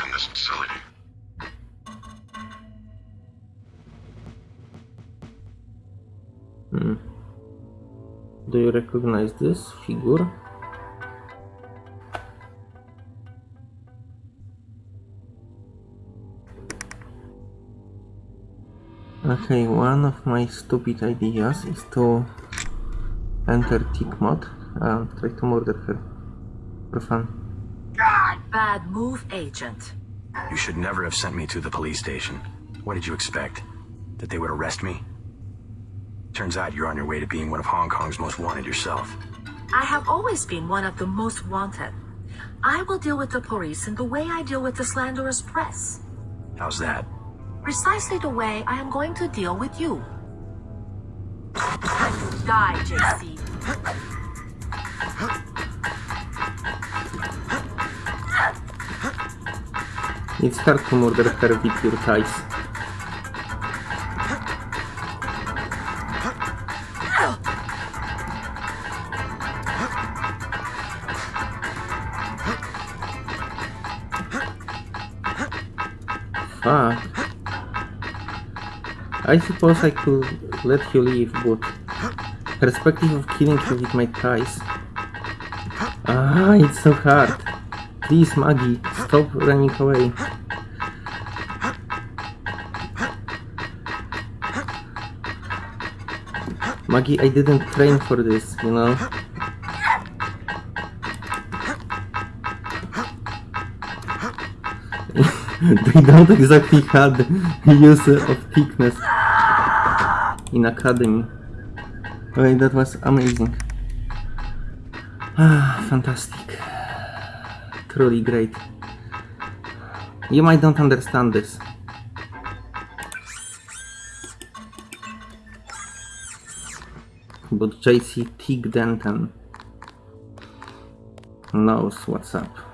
in this facility. Hmm. Do you recognize this figure? Okay, one of my stupid ideas is to enter Tickmod and try to murder her for fun. Bad move, Agent. You should never have sent me to the police station. What did you expect? That they would arrest me? Turns out you're on your way to being one of Hong Kong's most wanted yourself. I have always been one of the most wanted. I will deal with the police in the way I deal with the slanderous press. How's that? Precisely the way I am going to deal with you. Die, JC. It's hard to murder her with your ties. Fuck. I suppose I could let you leave, but perspective of killing you with my ties. Ah, it's so hard. Please, Maggie, stop running away. Maggie, I didn't train for this, you know? they don't exactly have the use of thickness in academy. Okay, that was amazing. Ah, fantastic. Truly great. You might don't understand this. bo JC Tigdenton knows what's up.